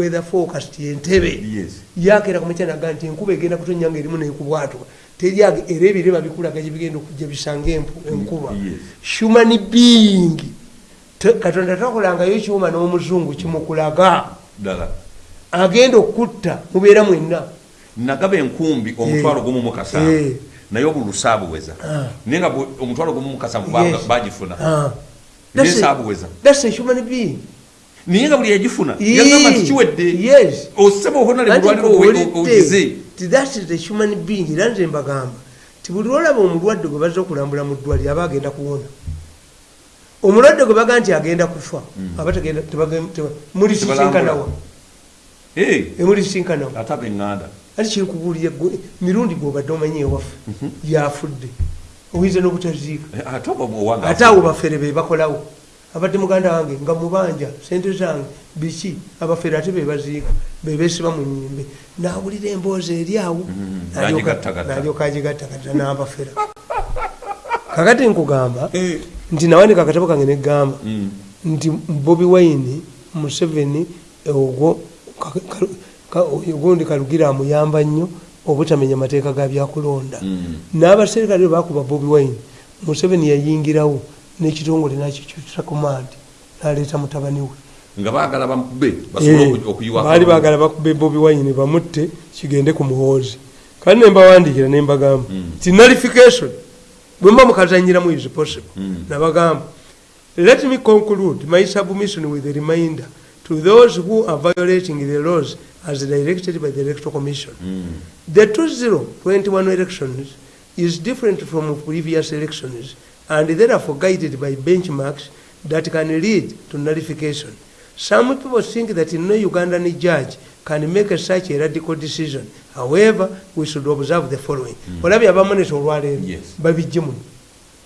weather forecast entebe Yes. yakera kumakya naga nti enkuba egenda kutonya nga erimu nekubwatuka teri era ebire babikulaga gyebigenda okujja bisanga enkuba. human being. Katonda takolangayo kyuma n'omuzungu kimukulaga. Agenda okutta mubeera mwenna. Nagaba enkumbi omutwalo gumu mu kasanvu. Eh. naye obulusa abuweza Ah. naye nga omutwalo gumu mu kasanvu Yes. baga- bagifuna Ah. naye That's a- saabuweza naye nga buli yagifuna yagamba nti kiwedde yes. osaba ohonale mulwaliro ogize. human being. Era nze mbagamba. Ti buli lwolaba omulwadde gwe bazza okulambula mu ddwaliro aba agenda kuwona. Omulwadde gwe baga nti agenda kufa aba teba- mulisisinkanawa Eh, emulisinkanawa abeŋŋanda ati kiri kubuulira gwe mirundi gwobadde omanyi ewaffe yafudde. Oyinza n'obutaziika. Eh, ate awo bafere be bakolawo abadde muganda wange nga mubanja sente zange biki? Abafere ate bebaziika bebesiba mu nyimbe nawulira emboozi eri awo Mm, N'alyoka- agigattagatta n'abafera kakati nkugamba Eh. nti nawandika akatabo kange negamba Mm. nti bobi wine museveni ogwo ogundi kalugira amuyamba nnyo obutamenya mateeka ga byakulonda. Mm. n'abaserikale bakuba bobi wine museveni yayingirawo n'ekitongole nakikyusa command naleeta mutabani we. Nga baagala bamukube basobole Eh, oku- okuyiwa baali bagala bakube bobi wine bamutte kigende ku muhoozi. Kandi nembawandikira nembagamba ti nullification. Bwemba mukazanyiramu is possible? Mm. nabagamba let me conclude my submission with a reminder to those who are violating the laws as directed by the electoral commission. Mm. the 2021 elections is different from previous elections and therefore guided by benchmarks that can lead to nullification. Some people think that no Ugandan judge can make such a radical decision. However, we should observe the following. olabye abamonesa olwaleero Yes. babijje muno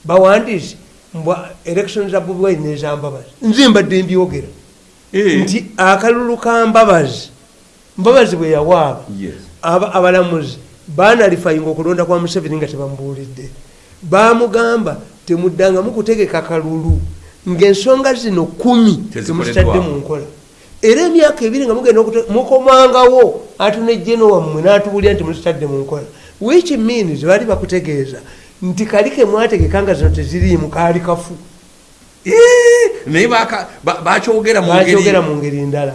bawandiise mbwa elections za bobi wine nezambabazi nze mbadde mbyogera Eh. nti akalulu ka mbabazi mbabazi bwe yawaaba Yes. aba- abalamuzi banalifayinga okulonda kwa museveni nga tebamubuulidde bamugamba temuddangamu kutegeka kalulu ngaensonga zino kumi temuzitadde mu nkola. Era emyaka ebiri nga mugenda mukomangawo atunejjeno wammwe n'atubulira nti muzitadde mu nkola. Which means baali bakutegeeza nti kali kemwategeka nga zino teziriimu kaali kafu. Naye bakyogera mu ngeri ndala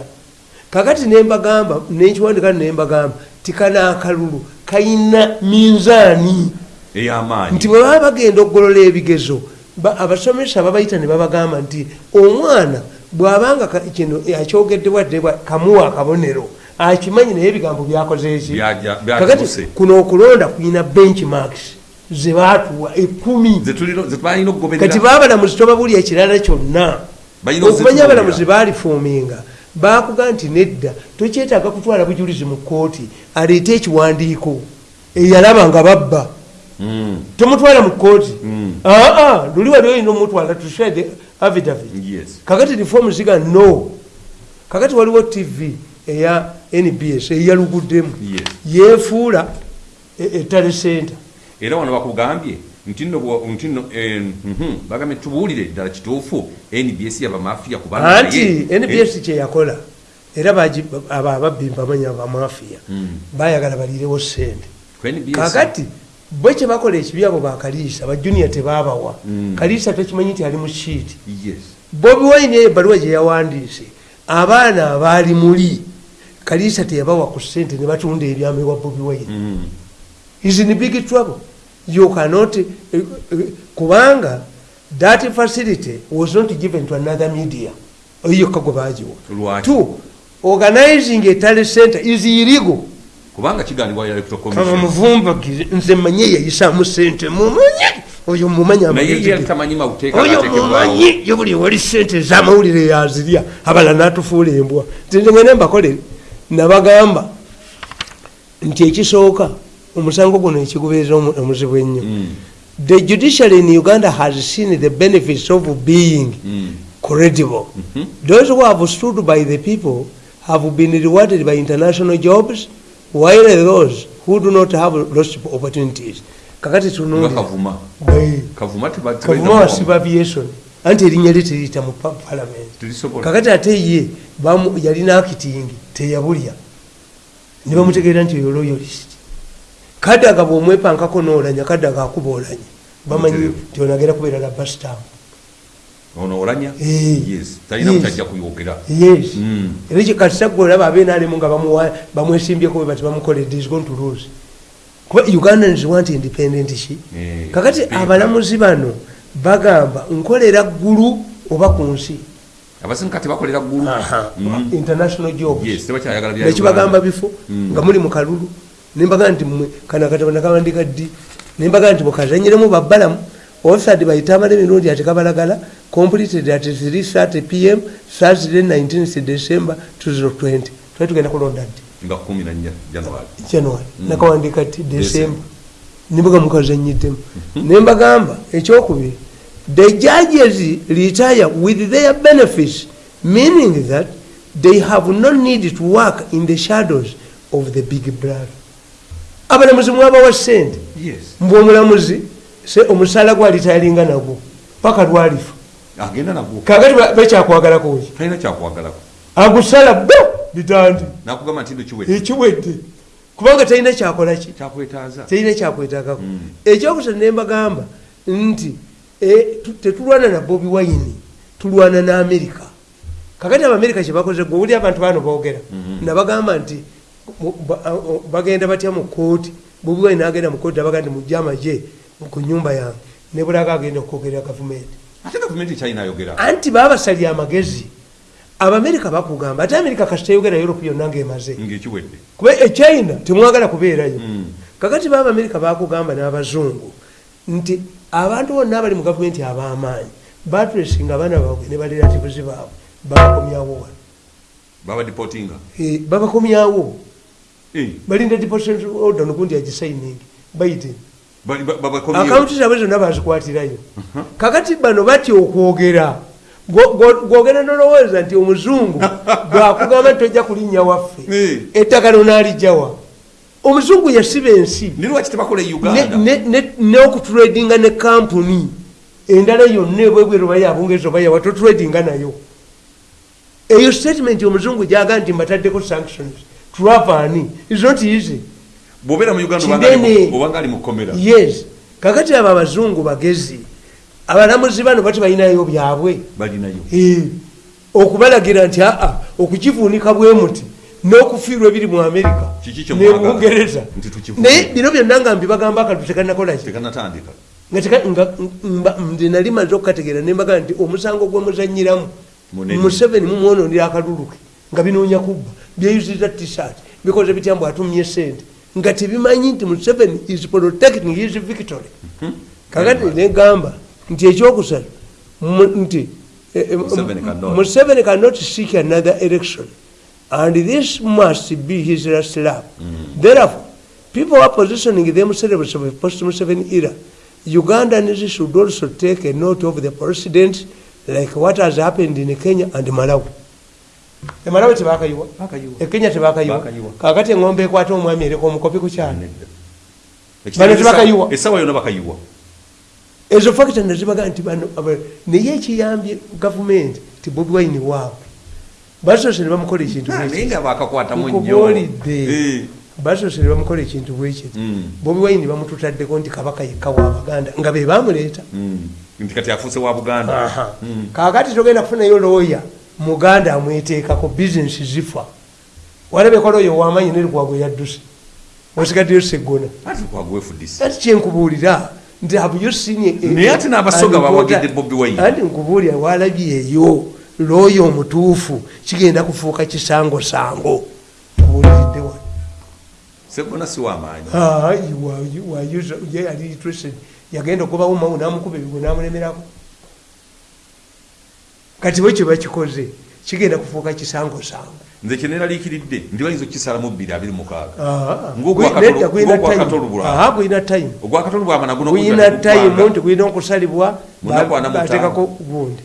kakati nembagamba nenkiwandika nembagamba tikana akalulu kalina minzaani ey'amaanyi. Nti bwe baba bagenda okugolola ebigezo ba- abasomesa babayita ne babagamba nti omwana bw'abanga kino akyogedde wadde bwa- kamuwa akabonero akimanyi naye ebigambo byakoze eki Byaja- kakati kuno okulonda kulina benchmarks zebatuwa ekumi Zetulino- zetubalina kati okugoberera baabalamuzi tobabulya ekirala kyonna. Okumanya abalamuzi baalifuuminga bakuga nti nedda tokyetaaga kutwala bujulizi mu kooti aleete ekiwandiiko eyalaba nga babba. Tomutwala mu kooti Mm. aa luli wali olina omutwala tushade avidavit kakati reform ziga no. Kakati waliwo tv eya nbs eyaluguddemu yefuula e- ettale center era wano bakugambye nti nno bwa- nti nno eh, mhm, bagambye tubuulire ddala kituufu nbs yabamafiya kubanga anti naye- nbs kyeyakola era abo ababbi mbamanya bamafiya Mm. bayagala baliirewo sente kakati bwe kyebakola ekibi abo bakaliisa bajuniya tebabawa. Mm. kaliisa tokimanyi nti ali mu yes. Bobi wine ebbaluwa gye yawandiise abaana abaali muli. Kaliisa teyabawa ku sente ne batunda ebyama ewa bobi wine. Mm. is in big trouble. You cannot eh, eh, kubanga that facility was not given to another media. Oyokka gwe bagiwa two organizing a tally center is illegal kubanga commission muvumbagize nze manye yayisamu sente mumanyi oyo mumanyi naye amagezi yali ge. tamanyi mawuteeka oyo gateekebwawo. mumanyi yo buli wali sente ezamawulire yazirya. Abala natufuula embwa. Nzengene mbakole nabagamba nti ekisooka omusango guno ekigubeeza omu- omuzibu ennyo. Mm. the judiciary in uganda has seen the benefits of being Mm. credible. Those who have stood by the people have been rewarded by international jobs while those who do not have lost opportunities? Kakati nga tunuulira kavuma Bwe. kavuma teba- kavuma tebalina wasiba aviation anti erinnya lye teriyita mu pa- palamenti kakati ate ye yalina akitingi teyabulya. Ne bamutegeera nti oyo loyalist kadaga bwomwepankako noolanya kadaga akuba olanya bamanyi nti onagera kubeera labastam ono olanya Eh. yes. Talina Yes. mukyajja kuyogera. Yes. Mm. era kikatisaggwe olaba abenaalemu nga bamwesimbyeko bwe bati bamukoledde is going to lose kuba ugandans want independent ki Eh, kakati abalamuzi bano bagamba nkolera ggulu oba ku nsi? Abasinga tebakolera ggulu. Mm. international jobs. Yes tebakyayagala bya nekibagamba Uganda. bifo? Mm. nga muli mu kalulu. Nembaga nti mmwe kana katabo nakawandika ddi nembaga nti mukazanyiremu babbalamu ofisad bayite amala emirundi ati kabalagala completed at 330 pm thursday 19 december 2020 twali tugenda kulonda ddi nga 14 january. January. Mm. nakawandika ti december. Nibuga mukazanyiddemu nembagamba ekyokubiri the judges retire with their benefits meaning that they have no need to work in the shadows of the big brother. Abalamuzi mwabawa sente yes. Mbwe omulamuzi se omusaala gwalitayalinga nagwo paka lwalifa. Agenda nagwo. Kakati bakyakwagalako ki talina kyakwagalako agusala bo bitandi. Nakugamba nti ekiwedde. Kubanga talina kyakola ki? Kyakwetaaza. Terina kyakwetagako Mm. ekyokusatu nembagamba nti tu- tetulwana na bobi wine tulwana ne amerika kakati abamerika kyebakoze gwe uli abantu bano boogera Mhm. nabagamba nti bagenda batya mu kooti bobi wine agenda mu kooti abaga nti mujje amaje ku nyumba yange. Nebulaga agenda okwogerera gavumenti. Ate gavumenti ekyayinayogera anti babasalya amagezi. Abamerika bakugamba ate amerika kasitayogera europe yonna ngaemaze kuba echina temwagala kubeerayo. Mm. kakati baba amerika bakugamba n'abazungu nti abantu bonna abali mu gavumenti ab'amaanyi batresinga abaana baabwe ne balerativuzi baabwe babakomyawo wano Eh, babakomyawo Eh, balinda deportation order nogundi agisaining bayite. ba- ba- babakomyewo. Akawunti zabwe zonna bazikwatirayo kakati bano batya okwogera? Gwo- gwo- gwogera nolowooza nti omuzungu bwakugamba nti tojja kulinnya waffe. Ettaka lonaalijawa omuzungu yasiba ensi. E n'okutradinga ne kampuni endala yonna ebwebweru oba yabungereza oba yawa totradinga nayo. Eyo statement omuzungu gyaga nti mbataddeko sanctions. Travani is not easy bwobeera mu uganda obanga ali mu kkomera. Yes. Kakati abo abazungu bagezi abalamuzi bano bati balinayo byabwe. Balinayo. Okubalagira nti aa okukivuunika bwe muti n'okufiirwa ebiri mu amerika Nti tukivuune. naye bino byonna nga mbibagamba akatu tekanakolaki nze nali maze okukategeera nembaga nti omusango gwemuzanyiramu museveni mumwononera akalulu ke nga binoonya kubba. Byeyuziriza tshirt bikoze bitya mbu atumye sente nga tebimanyi nti museveni is protecting his victory kakati negamba nti ekyokusatu nti eh, eh, Museveni cannot. seek another election. And this must be his last lap. Therefore people are positioning themselves of post museveni era. Ugandans should also take a note of the precedent like what has happened in kenya and malawi e malawi tebakayiwa e kenya tebakayiwa Bakayiwa. kakati engombe ekwata omwami ereka omukopi ku kyalo Ekitabo Bano tebakayiwa. essawa yonna bakayiwa ezo fakita nazibaga nti bano naye ekiyambye gavumenti ti bobi wine waabwe basoose ne bamukola ekintu bwe naye nga bakakwatamu nnyo nkubuulidde Eh. basoose ne bamukola ekintu bwekiti Mm. bobi wine bamututaddeko nti kabaka yekka wabaganda nga be bamuleeta Mm. nti kati afuuse wa buganda Aha. Mm. kakati togenda kufunayo looya muganda amweteekako bizinesi zifa walabeko looya owamanyi nerigwagwe yadduse osigaddeyo seggona ati kyenkubuulira nti have you seen a- Naye ate n'abasoga and bawagidde what- Bobi Wine. anti nkubuulira walabyeeyo looya omutuufu kigenda kufuuka kisangosango nkubuuliridde wano segona si wamaanyi Ah, yali interested yagenda okubawo mawu namukuba ebigo namulemerako kati bwe kyebakikoze kigenda kufuuka kisangosango nze kyeneraliikiridde ndi bayinza okukisalamu bbiri abiri mukaaga Ng'ogwa gwi- Katolo- nedda guyina ng'ogwa time. Katolo bw'aba. Guyina time. ogwakatolo bwamana guno guyina time nti guyina okusalibwa bateekako gundi.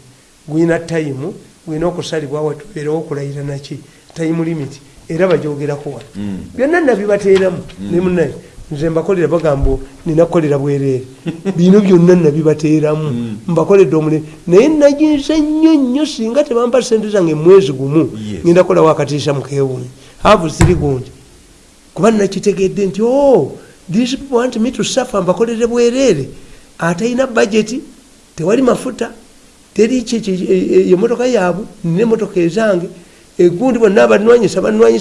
Guyina time guyina okusalibwa watubeerewo okulayira naki. Time limit era bajogerako wano. Mm. byonna nabibateeramu ne munaye nze mbakolera bagamba nina kukolera bwereere bino byonna nabibateeramu mbakoledde omulimu naye naginze nnyo nnyo singa tebampa sente zange mwezi gumu ngenda kukola wakatiisa mukewunyi havu ziri gundi kuba nakitegedde nti o these people want me to suffer mbakolere bwereere atalina budgeti tewali mafuta teri emotoka yaabwe nina emotoka ezange egundi bonna banwanyisa naye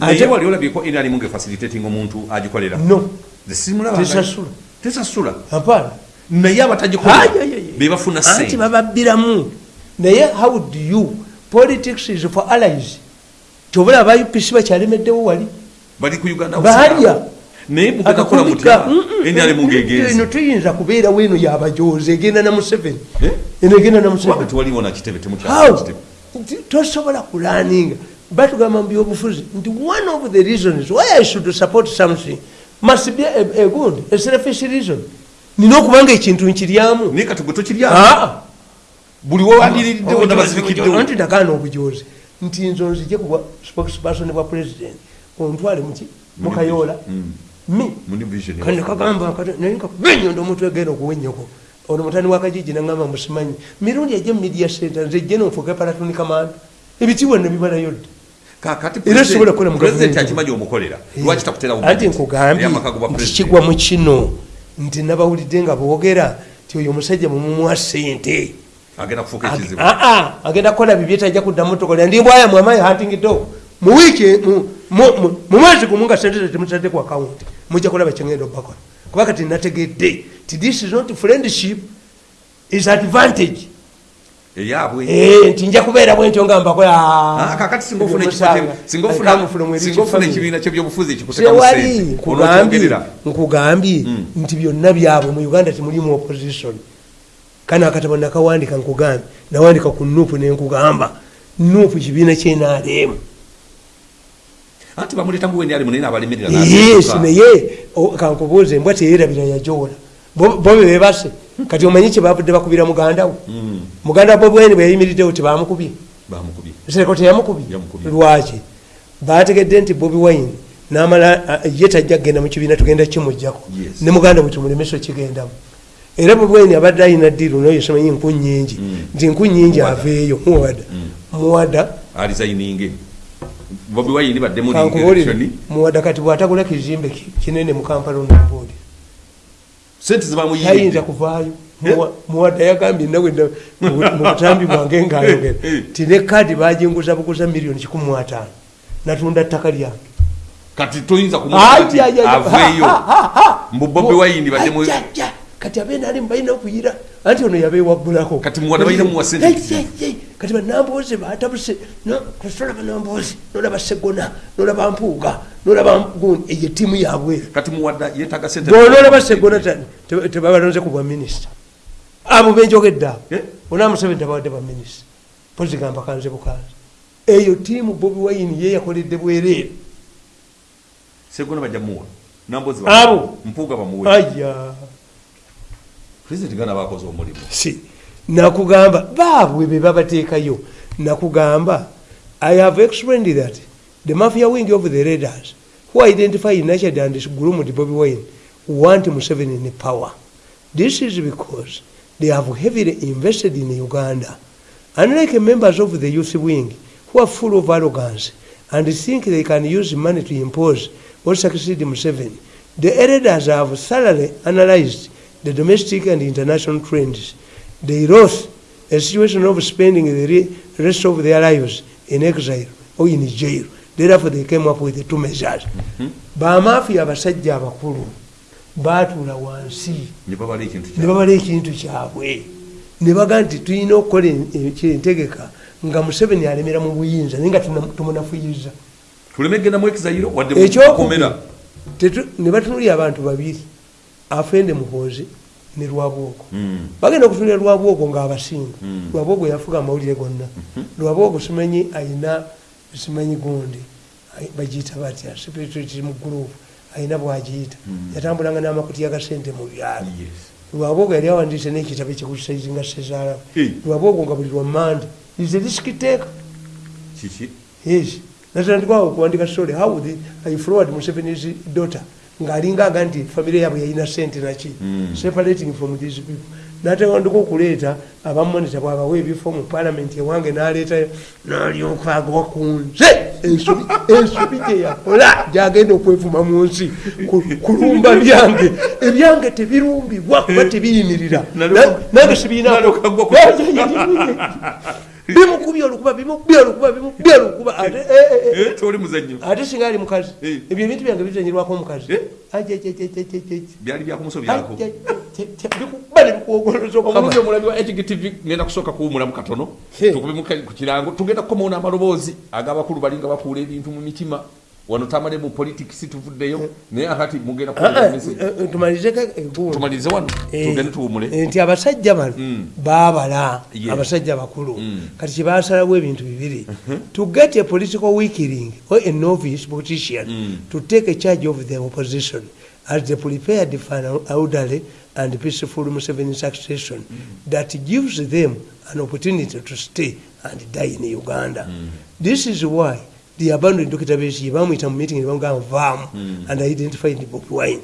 ate wali olabyeko nrm nga facilitating omuntu agikolera? No. Tesasula. Tesasula? Apaana naye abatagikolera bebafuna anti bababbiramu. Naye how do you? Politics is for allies. Tobula aba upc bakyalemeddewo wali? Bali ku uganda balya naye mugenda kukola mutya nrm eno ngaegenzi tuyinza kubeerawo eno yabajozi egenda na museveni. Eh? eno egenda na museveni. Tewaliwo nakitebe temukyakitebe Nti tosobola kulaninga batugamba mu byobufuzi nti one of the reasons why i should support something must be a, a good a selfish reason. Nina okubanga ekintu nkiryamu naye kati gwe tokirya Ah! buli wewandiririddewo nabazibikiddewo anti ndagaana obujozi nti nzo nzije kuba spokesperson bwa president. Ontwale muki mukayoola mi? Muni vision. Kandi kagamba nayenkabenyondo omuntu egenda okuwenyeko ono mutani wakajiji nagamba musimanyi. Mirundi ajje mu media center nze jje nonfuuke palatoni kamanda ebitibwa nebimalayo dda Era sobola kukola mu pulezidenti gavumenti. akimanyi omukolera lwaki takutera anti nkugambye nti kigwa mu kino nti nabawulidde nga boogera ti oyo omusajja mumumuwa sente agenda kukola bibye tajja kuddamu tukolera ndi mbwaya mwamayi hatingiddewo mu wiiki mu- mwezi gumu nga sente temutadde ku akawunti mujja kulaba kyengenda obakola. Kuba kati nategedde this is not friendship is advantage. Eyaabwe Eh, nti nja kubeera bwentyo nga mbakola Ah, kakati singa ofuna ekifo kye- singa ofuna- singa ofuna ekibiina kyebyobufuzi ekikutekamu sewali sente nkugambye onookyongerera. nkugambye Mm. nti byonna byabwe mu uganda temulimu opposition. Kana akatabo nakawandika nkugambye nawandika ku nupu nenkugamba nupu kibiina kyenaremu anti bamuleeta muwendi ali munene abalemerera naye kankubuuze embwa teyerabira yajoola bo bo be bebase kati omanyi kyebavudde bakubira mugandawo muganda bo bweni bweyayimiriddewo tebamukubye bamukubye? Sereko teyamukubye Yamukubye. lwaki? Bategedde nti bobi wine namala ye tajja kgenda mu kibiina tugenda kimugjako Yes. ne muganda bwe tumulemeso kigendamu era bobi wine abadde alina ddiiru naye somanyi nku nyingi nti nku nyingi Muwada. aveeyo muwada. Muwada. Alizayininge bobi wayini badde muri kankubuulire. election muwada kati bwatagula kizimbe ki- kinene mu kampala onambuulire sente tayinza zibamuyiride kuvaayo Muwa- muwada yagambye nawe na- mu butambi bwange ngaayogera Eh. ti ne kaadi baginguza buguza miliyoni kikumi mu ataano natunda ttaka lyange kati toyinza Ay, ay, ay, ay. aveeyo Ha, ha, ha, ha. mbu bobi wayini badde mu Ajja, ajja. kati abeena ali mubalina okuyira anti ono yabeewaggulako Kati banambuuzi batabuse tolaba nambuuzi nolaba segona nolaba mpuuga nolaba eyo ttiimu yabwera kati muwadda yetaga sente bonolaba segona te- tebabalonze ku bwaminisita abo benjogedde abo Eh? ona museveni tabawadde baminisita pozigamba kanze bukanze eyo ttiimu bobi wayini ye yakoledde bwereere. Segona bajja muwa nambozi Abo. mpuuga bamuwe. Aya pulezidenti gana bakoze omulimu. Si nakugamba baabwe be babateekayo nakugamba i have explained that the mafia wing of the raiders who identify nurtured and groomed bobi wine want museveni in power. This is because they have heavily invested in uganda. Unlike members of the youth wing who are full of arrogance and think they can use money to impose or succeed museveni the elders have thoroughly analyzed the domestic and international trends. They wrote a situation of spending the re- rest of their lives in exile or in jail. Therefore they came up with the two measures. Bamafiya abasajja abakulu baatuula wansi. Ne babala ekintu kyabwe. Ne baga nti tulina okukola en- en- entegeka nga museveni alemera mu buyinza naye nga tumunafuyiza ekyokubiri ne batunulira abantu babiri afende muhoozi ne lwabwogo Mm. bagenda okutunulira lwabwogo ngaabasinga Mm. lwabwogo yafuga amawulire gonna. Lwabwogo simanyi ayina simanyi gundi. Bagiyita batya? Spirituality mu gurupu ayina bwagiyita. Yatambulanga n'amakutiya ga sente mu byalo. Lwabwogo yali awandiise n'ekitabo ekikusayizinga sezaalamu Hey. lwabwogo nga buli lwammande is a risk taker yes. Natandikwawo okuwandika story. How the, i forward museveni's daughter ng'alinga aga nti famire yaabwe yalina sente naki? Separating from these people. Natewandika okuleeta abamonita bwabawa ebifo mu palamenti ewange n'aleetayo n'alyoka agwa ku nze. Ensobi gye yakola gyagenda okwevuma mu nsi. Ku- kulumba byange. Ebyange tebirumbibwa kuba tebiyimirira nange sibiina nalyoka agwa ku- bimukubya olukuba bimukubya olukuba bimukubya olukuba. Ate eh, eh, eh. Eh, toli ate singa ali mukazi. Eh. ebyo ebintu byange bizanyirwako omukazi. Eh? Byali byakumusobyako bikuba nebikuwogoloza omulundi okukama omulabi wa hgtv ngenda kusooka kuwumulamu katono. Tukube ku kirango. Tugenda kukomaona amaloboozi ag'abakulu balinga bakuula ebintu mu mitima wano tamale mu politics tuvuddeyo naye akati mugenda Ah, ah, eh, eh, tumalirize wano Eh, tugende tuwumule. eh, nti abasajja bano Mm. baabala abasajja bakulu Mm. kati kyebasalawo ebintu bibiri. To get a political weakening or a novice politician Mm. to take a charge of the opposition as they prepared for an orderly and peaceful Museveni succession that gives them an opportunity to stay and die in Uganda. This is why the abandoned Dr. Bamwita mu meeting ne bamugamba vaamu and identified Bobi Wine.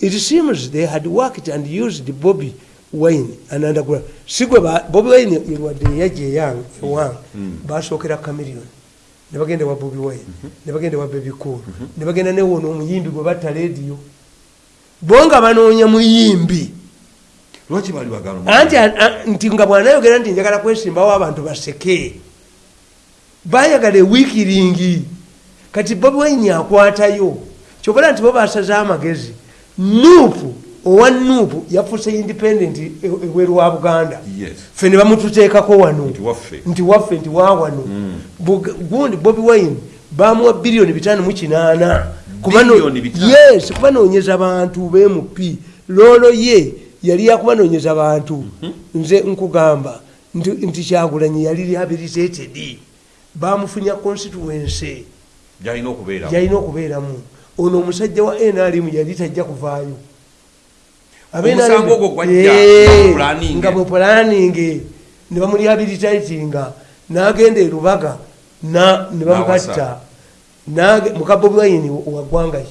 It seems they had worked and used Bobby Wine and underground. Sigwe ba Bobby Wine yelwadde yajja eyang ewang basookera Chameleon. Ne bagenda wa Bobby Wine, ne bagenda wa Baby Cool, ne bagenda ne wono omuyimbi gwe batta leediyo. Bo nga banoonya muyimbi. lwaki baali bagala Anti a- nti nga bw'anayogera nti njagala kwesimbawo abantu baseke. Baayagala ewiikiringi. Kati Bobi Wine akwatayo. Kyobala nti bo basaze amagezi. Nuupu owa Nuupu yafuuse independent e- ebweru wa Buganda. Ffe ne bamututeekako wano. nti waffe nti waawano Bug- gundi bobi wine bamuwa biliyoni bitano mu kinaana yes kubanoonyeza bantu bmp loolo ye yali yakubanoonyeza bantu nze nkugamba nti nti kyagulanyi yali rehabilitated bamufunya constituency. Gyalina okubeera gyalina okubeeramu. Ono omusajja wa nrm yali tajja kuvaayo. Eh, nga mu pulaningi ne bamurehabilitatinga n'agenda e lubaga na- ne bamukatta Nage- muka bobi wine wa ggwanga ki?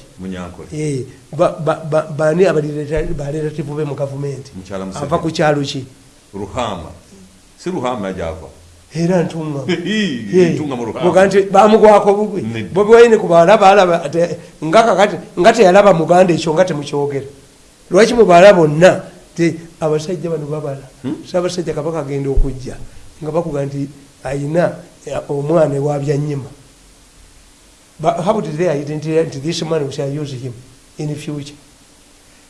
Eh, ba- ba- ba- bani abarelativu be mu gavumenti. Ava ku kyalo ki? Ruhama. Si ruhama gyava era ntunga. Ntunga mu ruhama nti bamugwako bugwi bobi wine kubalaba alaba nga kakati nga teyalaba muganda ekyo nga temukyogera. Lwaki mubala bonna abasajja bano babala? Saabasajja kabaka agenda okujja nga bakuga nti ayina eh, omwana ewabyanyima how did they identify nti this man shall use him in future?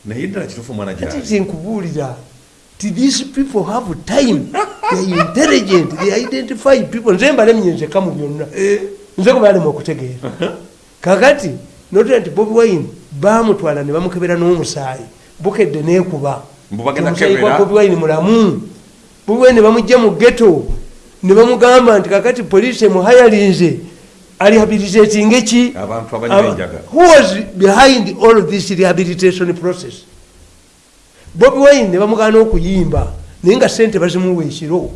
Naye ddala kitufu omwana gyali. nkubuulira these people have time they intelligent they identify people. Nze mbalemye nzeka mu byonna. Nze kubalema okutegeera kakati notera nti bobi wine bamutwala ne bamukebera n'omusaayi bukedde nekuba. Omusaayi gwa bobi wine mulamu. Bobi wine ne bamugja mu geto ne bamugamba nti kakati poliisi emuhayalinze alihabilitating eki? Who was behind all this rehabilitation process bobi wine ne bamugana okuyimba naye nga sente bazimuwa ekiro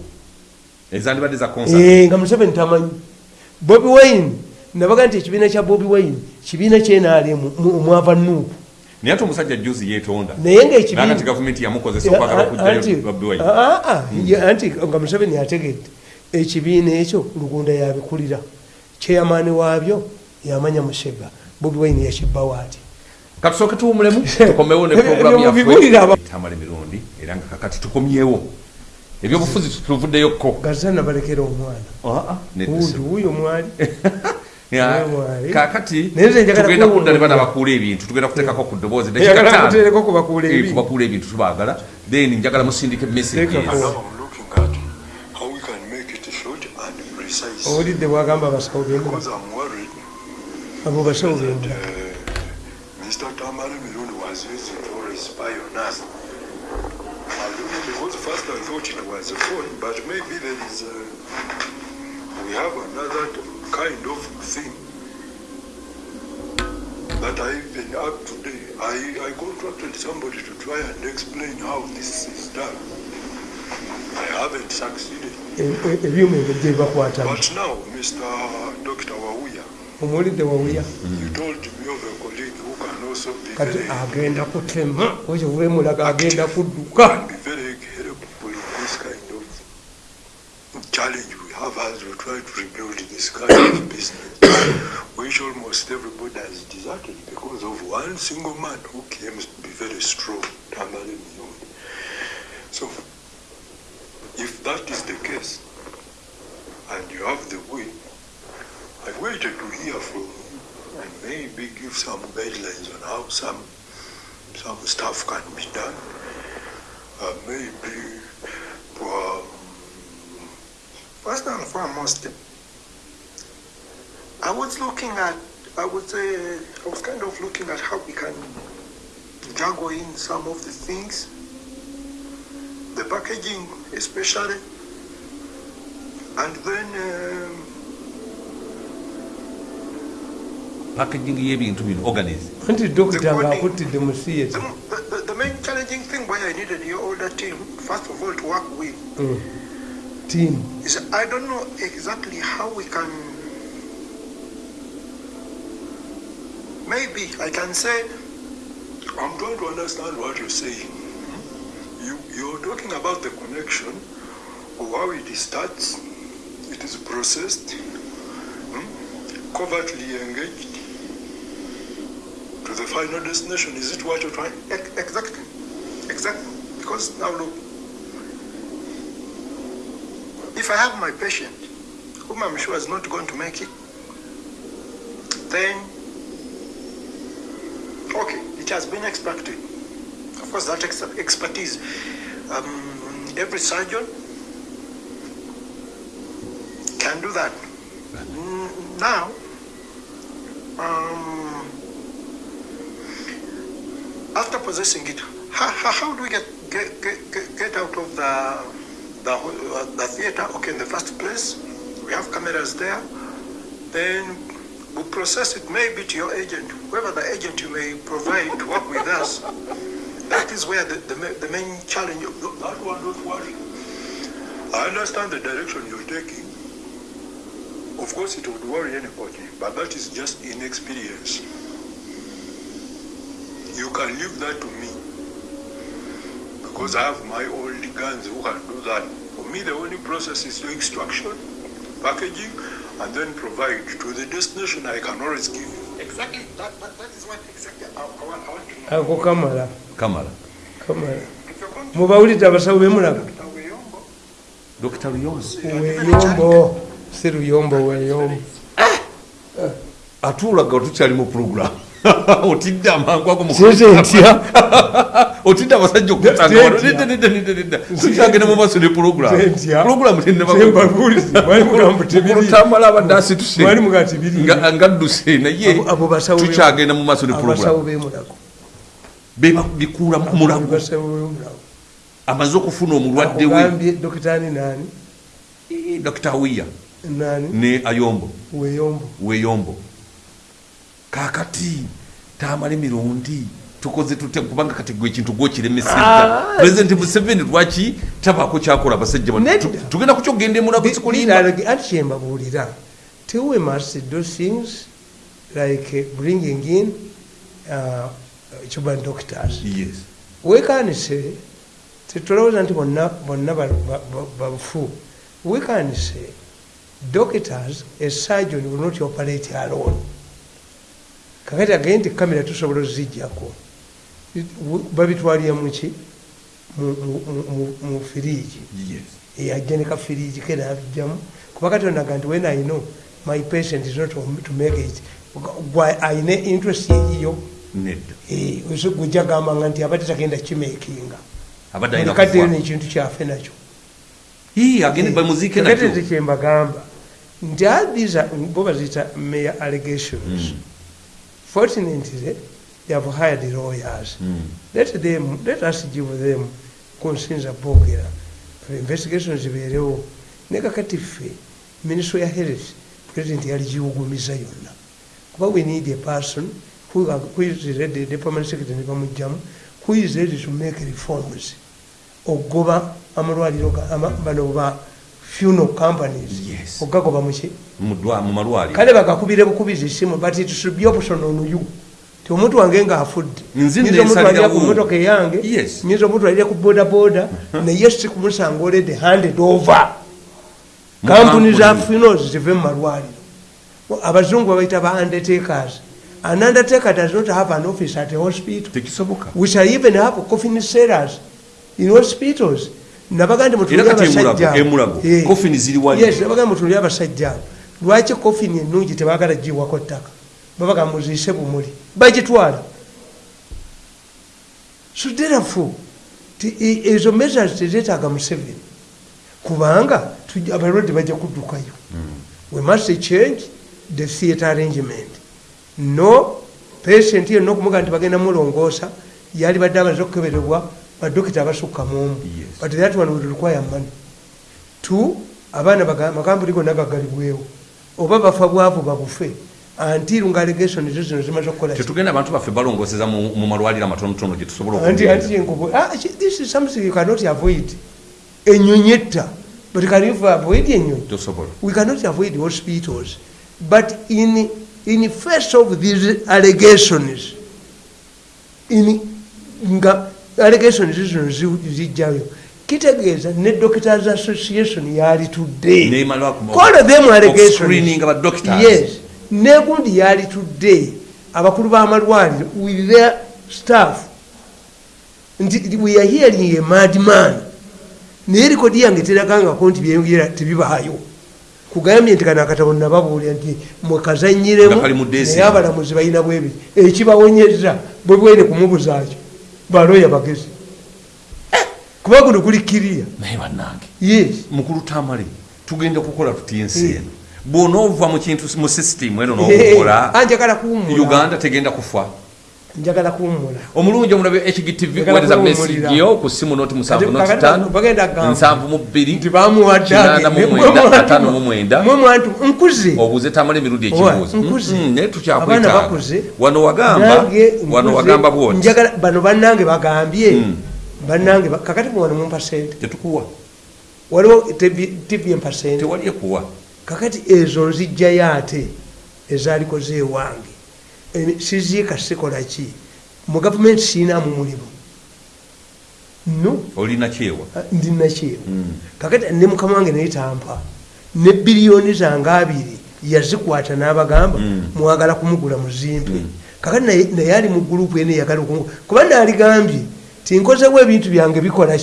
Eh, nga museveni tamanyi bobi wine nabaga nti ekibiina kya bobi wine kibiina kyenaalemu omwava nuupu naye ate omusajja juzi yeetonda. Naye nakati gavumenti yamukozesa okwagala okugjayo Bobi Wine. anti nga museveni yategedde. Ekibiina ekyo lugunda yabikulira. Kyeyamaani waabyo yamanya musega. Bobi wine yakibbawo ati katusooke tuwumulemu tukomewo ne Ebyo programu mubigulire aba- tamala emirundi era nga kakati tukomyewo. Ebyobufuzi tuvuddeyo gazana balekera omwana. Wuyo mwali. Kakati tugenda kudda ne bana bakuula ebintu tugenda kuteekako ku ddoboozi kubakuula ebintu. kubakuula ebintu tubaagala. Then njagala and precise. owulidde bwagamba abasawo worried abo basawo bendula Mr. Tamari Mirun was used for a spy on us. I don't know because first I thought it was a phone, but maybe there is a, we have another kind of thing that I even up today. I, I contracted somebody to try and explain how this is done. I haven't succeeded. Ebyuma ebyo gye bakwatamu But now, Mr. Dr. Wawuya, omuwulidde You told me of a colleague who can also be kati very, agenda kutema. Ekyo bwemulaga agenda kudduka can be very helpful in this kind of challenge we have as we try to rebuild this kind of business, which almost everybody has deserted because of one single man who claims to be very strong, Tamale Miyoni. So, if that is the case, and you have the will, I waited to hear from you and maybe give some guidelines on how some some stuff can be done. Uh, maybe um, First and foremost, I was looking at, I would say, I was kind of looking at how we can juggle in some of the things, the packaging especially, and then um, packaging y'ebintu bino organize anti dokita mu the, theatre main challenging thing why I needed your older team, first of all, to work with, team is I don't know exactly how we can. Maybe I can say I'm trying to understand what you're saying. You, you're talking about the connection of how it starts, it is processed, hmm, covertly engaged to the final destination. Is it what you're trying? Exactly, exactly. Because now look, if I have my patient, whom I'm sure is not going to make it, then okay, it has been expected. Of course, that ex- expertise, um, every surgeon can do that. Mm, Now, um, after it, how, how, do we get, get, get, get- out of the, the, uh, the theater? Okay, in the first place, we have cameras there. Then we process it maybe to your agent, whoever the agent you may provide to work with us. That is where the, the, the main challenge, That one, don't worry. I understand the direction you're taking. Of course, it would worry anybody, but that is just inexperience. You can leave that to me. Because I have my old guns who can do that. For me, the only process is to extraction, packaging, and then provide to the destination I can always give you. exactly, that, that, that is what exactly I, I, want, I want to know. ako kamala kamala kamala If you're going to mubawulidde abasawo bemulaga Dr. Weyombo, dr luyonzi weeyombo si luyombo weeyombo atuulaga tukyali mu program otidde amangu ago mu- Sinze ntya. otidde abasajja okutanga tukyagenda mu maaso ne tebiri. temutambala abadde asituse ngadduse naye tukyagenda mu maaso ne abasawo program bemulago bebikuula mu mulago abasawo bemulago amaze okufuna omulwadde we Eh, dr wiya ne ayombo weyombo kakati tamala emirundi tukoze tute kubanga kati gwe ekintu gwokiremesezza Ah. pulezidenti museveni lwaki tabaako kyakola abasajja bano? Nedda. Tu- tugenda kukyogenda emulago zikulimba Literally, anti kyembabuulira till we must do things like bringing in uh, cuban doctors. Yes. Wekanise tetulowooza nti bonna bonna ba- ba- ba- bafu wekanise doctors a surgeon will not operate alone kakati agende nti kamera tusobola ozijjako babitwalira muki Mu- firiigi yes. Yajja ne kafiriigi ke nabijjamu kuba katonda ga nti when i know my patient is not to make it ayina interest eyiyo nedda. Gujja gambanga nti abadde tagenda kimekinga abadde alina kaddeyo kufa. nekintu kyafe nakyo. Nakyo. nze kyembagamba nti are- bo baziyita mere allegations fortunately they have hired lawyers. Mm. let them let us give them kunsinza bogera investigations zibeerewo ne kakati ffe ministry ya health. President yali giwugumiza yonna kuba we need a person who, who is ready ne permanent secretary ne bamugjamu who is ready to make reforms. Ogoba amalwaliro bano ba funeral companies. Yes. ogagoba muki mu dwa- mu malwaliro. Kale bagakubire bukubizi simu but it should be option on you. Ti omuntu wange ngaafudde Nyinza omutwalira ku motoka eyange Yes. nyinza omutwalira ku bodaboda naye si kumusanga olede handed over. Kampuni za funerals zive mu malwaliro. Abazungu babaita ba undertakers. An undertaker does not have an office at a hospital. We shall even have coffin sellers in hospitals nabaga ndi Era kati emulago- emulago, coffin ziri wali. yes nabaga mutulire abasajja abo. Lwaki coffin ennungi tebagala giwako ttaka? Babaga muziise bumuli. Bagitwala. So therefore ezo measures tezeetaaga museveni. Kubanga abalwadde bajja kuddukayo. We must change the theatre arrangement. No patient yenna okumuga nti bagenda mulongoosa yali badde amaze okukeberebwa badokita abasukka muomu but that one will require money. Two abaana amakampuni gonna gagalibwewo oba bafa bwavu babufe. Until nga allegation ezo zino zimaze okukola ki? tetugenda abantu baffe balongoseza mu malwaliro amatonotono gye tusobola anti okugenda. anti enkubu. Ah, is something you cannot avoid. Enyonyi etta but can you avoid enyonyi we cannot avoid hospitals. But in in face of these allegations in nga allegations zino zi- zijjayo kitegeeza ne doctors association yalitudde oku- call them allegations. negundi yalitudde abakulu b'amalwaliro with their staff nti we are hearing a madman. Naye likodi yange teragangako nti byeyongera tebibaayo. Kugambye nti kano akatabo nababuulira nti mwekazanyiremu naye abalamuzi balina bwebiri. Ekibawonyeza bwe bwene kumubuzaakyo baloya bagezi kuba guno guli kiriya. Naye bannange. Yes. Mukulu tamale tugenda kukola tutya ensi eno bw'onoova mu kintu mu sisitimu eno Eh, n'okukola uganda tegenda kufa njagala kuwummula. Omulungi omulabe hgtv kuwummulira. message yo ku simu noti musanvu noti Kakati ttaano bagenda kugamba nsanvu mu bbiri nti bamuwadde kinaana mu agende. mwenda Mwe ataano mu mwantu- mwenda. Mwe mwantu nkuze. Obuuze tamala emirundi Owa, ekibuuzo nkuze. Mm, naye abaana tukyakwetaaga wano wagamba wano wagamba bwoti. Bano bannange bagambye. Mm. bannange ba- kakati muwano mumpa sente tetukuwa. Waliwo tivi empa sente tewali ekuwa. Kakati ezo nzijjayo ate ezaalikoze ewange siziika sikola ki? Mu gavumenti siinamu mulimu. No? Olina kyewa. Ndinakyewa Mm. kakati ne mukama wange naye tampa ne biliyoni zange abiri yazikwata n'abagamba Mm. mwagala kumugula muzimpe kakati naye ali mu gurupu ene yagala okumu kuba naaligambye tinkozewo ebintu byange bikola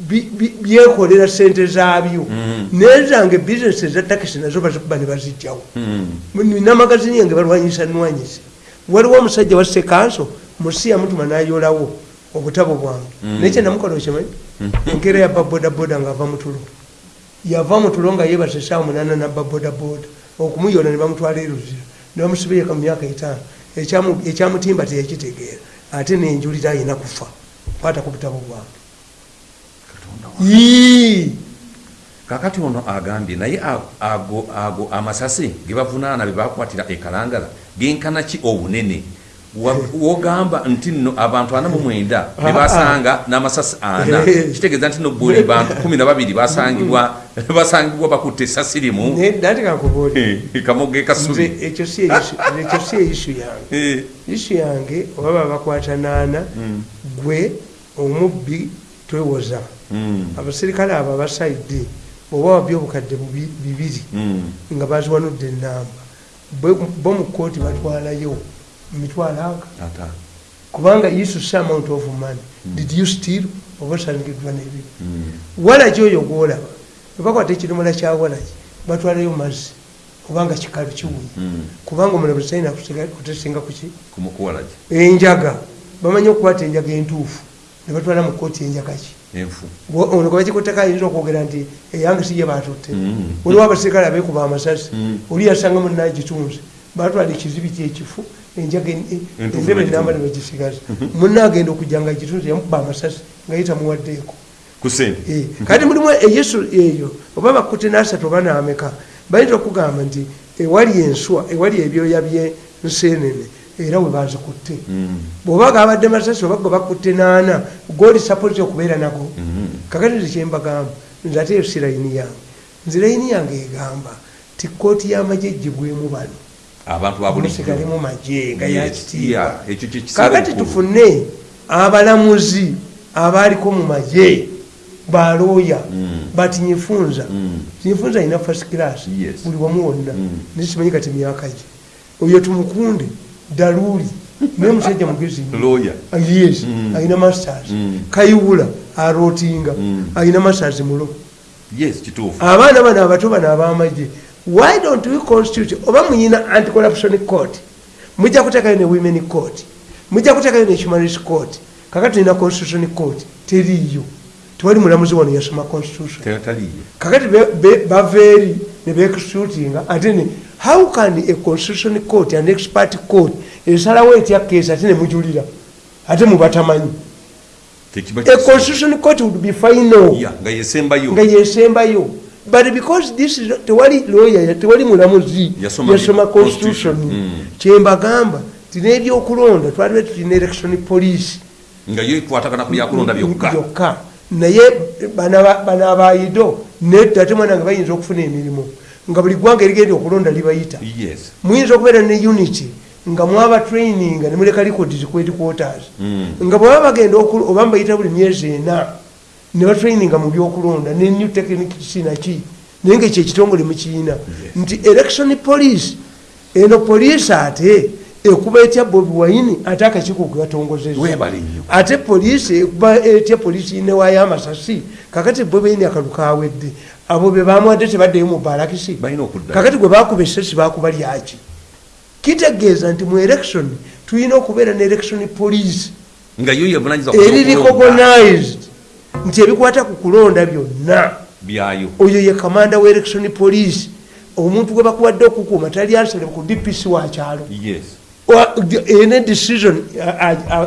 byekolera sente zaabyo Mm. nezange bizinesi eza takisi nazo bazikuba ne bazijjawo Mm. namagazini yange balwanyisa nwanyisa waliwo omusajja wa sekanso musi yamutuma nayolawo obutabo bwange Mm. naye kyenamukola okimanyi enkeera yabba bodaboda ngaava mutulo yava mutulo nga yeebase esawa munana nabba bodaboda okumuyola ne bamutwala eruzira ne bamusibireka mu myaka etaano Ekyamu- ekyamutimba teyakitegeera ate nenjulira ayina kufa kwata ku butabo bwange! Kakati ono agambye naye ago- ago amasasi ge bavunaana be bakwatira ekalangala genkana ki obunene? Wa- wogamba nti nno abantu ana mu mwenda ne basanga n'amasasi ana. Eh. kitegeeza nti no buli bantu kumi na babiri basangibwa basangibwa bakutte essasi limu. Eh, kamoge kasubi ekyo si eyisu- si eyisu yange. Eh, isu yange oba babakwata naana gwe omubbi twewoza. mm, abaserikale abo abasaidde oba wabye obukadde bibiri mm. nga baziwanudde enamba bo mu kooti batwalayo mitwalo aga kubanga isu s amount of money. Did you steal? Oba osangiddwa n'ebibi. Walaki oyo gwolaba? Ebakwata ekidomola kya walaki batwalayo mazzi kubanga kikalu kiwunya kubanga omulabe talina kutesinga kuki enjaga. Bamanyi okukwata enjaga entuufu ne batwala mu kooti enjaga ki enfu. Bwo- ono kabakikutteko ayinza okwogera nti eyange siye batutte Mm. waliwo abaserikale abeekuba amasasi Mm. oli yasanga munagitunze batwala ekizibi kyekifu enjaga endebe enamba ne bagisigaza munna agenda okujja nga agitunze yamukuba amasasi nga sente Eh, kati mulimu eyesu eyo oba bakutte nasatu oba nameka bayinza okugamba nti ewali enswa ewali ebyoya byensenene era we bazikutte Mm, bwoba gabadde masasi oba ge bakutte naana goli sapoti okubeera nago mm. kakati nze kyembagamba nze ate si layini yange. Nze layini yange egamba ti kooti y'amagye eggibwemu bano. Abantu babulijjo musigale mu magye nga yakitiibwa kakati tufune abalamuzi abaaliko mu magye balooya bati nyifunza nyifunza alina first class buli wamu wonna. Mm. nisimanyi kati myaka gye. Oyo tumukunde daluuli naye musajja mugezi nnyo. Lawyer. Ah, yes Mm. alina masters Mm. kayiwula arootinga Mm. alina masters mulo abaana bano abato bano abamagye why don't we constitute oba muyina anticorruption court mujja kuteekayo ne women court mujja kuteekayo ne human rights court kakati tulina constitution court teriiyo tewali mulamuzi wano yasoma constitution kakati be- be- bava eri ne beexecutinga ate how can a constitution court an expert court esalawo etya keesi ate ne mujulira ate mubatamanyi? A constitution court would be final nga yesembayo but because this is tewali lawyer tewali mulamuzi Yasoma constitution. Mm. kyembagamba tina ebyokulonda twalibe tulina election police. Nga yo ekwatagana ku byakulonda byokka. Naye bano abaido nedda ate mwana nga bayinza okufuna emirimu nga buli ggwanga erigenda okulonda libayita. Muyinza okubeera ne unity nga mwaba training nga nemuleka records ku headquarters Mm. nga bweba bagenda okulu- oba mbayita buli myezi ena ne batraininga mu byokulonda ne new technique kinaki naye nga ekyo ekitongole mukiina nti election police eno police ate ekuba etya bobi wine ate akakiiko ke batongozeza Weebale nnyo. ate poliisi ekuba etya poliisi newayo amasasi kakati bobi wine akalu kawedde abo be bamwadde tebaddeyo mu balakisi kakati gwe bakuba esasi bakuba lyaki kitegeeza nti mu election tulina okubeera ne election police. Nga yo yevunanyiza eri recognized. Nti ebikwata ku kulonda byonna. Oyo ye kamanda wa election police. Omuntu gwe bakuwadde okukuuma tali ansale ku dpc wa kyalo. Yes. Wa- ene decision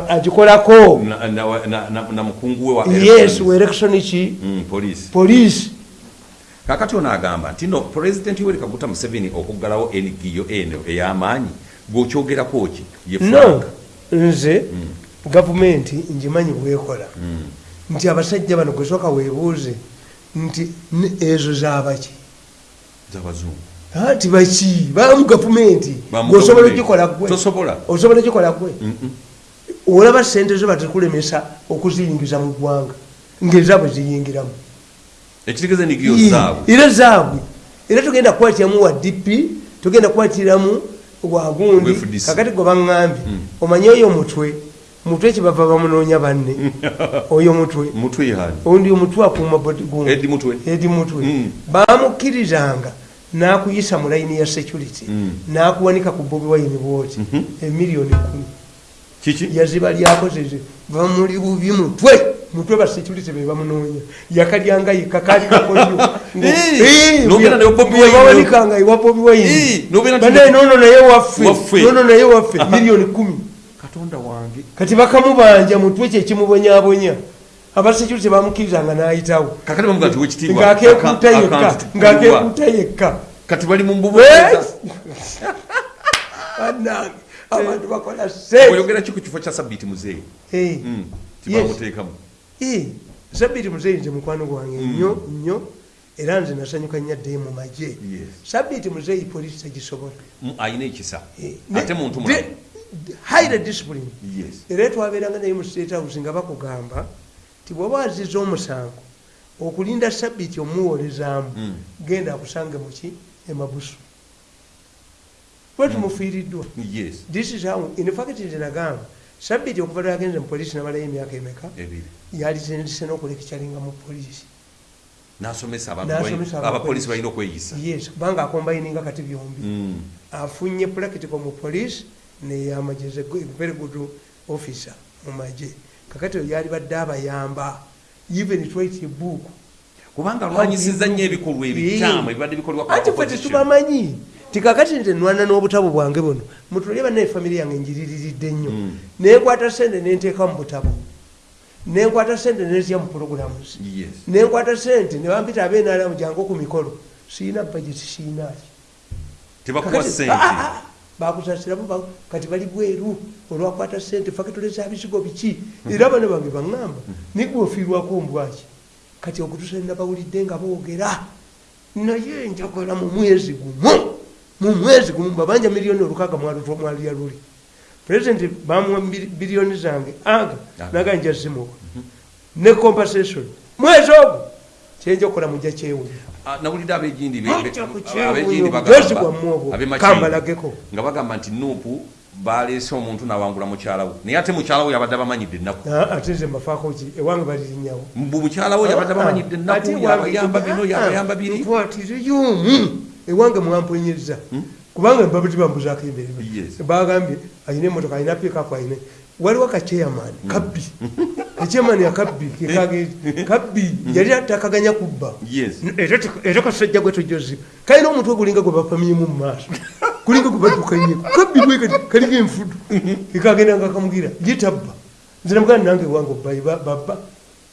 agikolako. Na, na, na, na, na mukungu we yes election ki mm, police. Kakati ono agamba nti no pulezidenti yoweri kaguta museveni okuggalawo engiyo eno ey'amaanyi gweokyogerako ki no nze gavumenti ngimanyi bwekola. Nti abasajja bano gwesooka weebuuze nti ezo zabaki z'abazungu anti baki bamu gavumenti gavumenti. ogikola gwe osobola ogikola gwe olaba sente zo batekulemesa okuziyingiza mu ggwanga. Ngaezaabwe ziyingiramu. Ekitegeeza enigio zaabwe. era zaabwe. Era tugenda kukwatiramu wa dp tugenda kukwatiramu wagundi kakati gwe baŋŋambye omanye oyo mutwe? Mutwe kyebava bamunoonya banne? Oyo mutwe. Ondi omutwe akuuma bodigund edi mutwe. Edi mutwe. Mm. bamukkirizanga n'akuyisa mu layini ya security Mm. n'akuwanika ku bobi wayini bwoti Mhm. emiliyoni kumi kiki? Yaziba lyakozeze bamuli bubi mutwe mutwe ba security be bamunoonya. Yakalyanga kakolyo Eh, n'obeera naye Bobi Wine. bawanikanga iwa bobi Eh, wayini n'obeera nti- banaye nono naye waffe. Waffe. nono naye waffe. Miliyoni kumi katonda wange. Kati bakamubanja mutwe kyekimubonyabonya aba security bamukkirizanga n'ayitawo. Aka- yekka ng'akeekuuta yekka kati bali mu Eh? abantu bakola se oyogera ki ku kifo kya sabiiti muzeeyi? Mm, tibamuteekamu sabiti muzeyi nze mukwano gwange nnyo nnyo era nze nasanyuka nnyo addeyo mu magye. Sabiti muzeyi polisi tegisobola. Mm, ayina ekisa. Eh, ate muntu highly discipline. Era twabeeranga naye mu state house nga bakugamba ti bw'oba aziza omusango okulinda sabiti omuwolezaamu Mm. genda akusange muki emabusu bwe tumufiiriddwa. Yes. This is how in fact nze nagamba sabiti okuva lwagenze mu polisi namalayo emyaka emeka ebiri. yalitendese n'okulekikyalinga mu polisi n'asomesa abantu N'asomesa bali- abapoliisi. abapoliisi. balina okweyisa. Yes kubanga akombayininga kati byombi. Mm, afunye practical mu polisi neyamageze very good officer mu magye kakati oyo yali badde abayamba even twite book. Kubanga alwanyisiza nnyo ebikolwa ebikyamu ebibadde bikolwa ku anti fe tetubamanyi tikakati nze nwana n'obutabo bwange buno mutulye bannaye famire yange njiririridde nnyo. Mm. nenkwata sente nenteeka mu butabo. Nenkwata sente nezya mu programs yes. Nenkwata sente nebampita abenalamu jangu ku mikolo siina budget siinaaki. Tebakuwa sente Bakusasiramu ba- kati bali bweru olwakwata sente fakitole za bisigo biki era bano bange baŋŋamba nigwe ofiirwako mbwaki kati okutusa nabawulidde nga boogera naye njagala mu mwezi gumu mu mwezi gumu babanja miliyoni olukaaga mwalya luli. Pulezidenti bamuwa biliyoni zange aga naga nja zimuwa ne compensation. Mwezi ogwo kyenja okukola mujja kyewunya. Ah, nawulidde abegindi be- Ojja be- kukyewunya, abegindi obujozi bagamba- bwammwe obwo, ab'e kambalageko. Makindye nga bagamba nti nuupu baleese omuntu n'awangula mukyala we. Naye ate mukyala we yabadde abamanyidde ennaku. Ah, ate nze mbafaako ki? Ewange balirinyawo. Mbu mukyala we yabadde abamanyidde ennaku yabayamba bino yabayamba biri. Nkwatiriyomu ewange mwamponyeza kubanga babati bambuzaako Yes. bagambye alina emotoka alina pikapu alina waliwo kachairman kabbi. Kachairman akabbi kekage kabbi yali atakaganya kubba. Era kasajja gwe tojozi. Kalina omutwe gulinga gwe bapamyemu mu maaso. Kulinga gwe baddukanye kabbi bwe kalinga enfudu. Kekagenda nga kamugira yetabba nze namugana nange ewange obbayi baba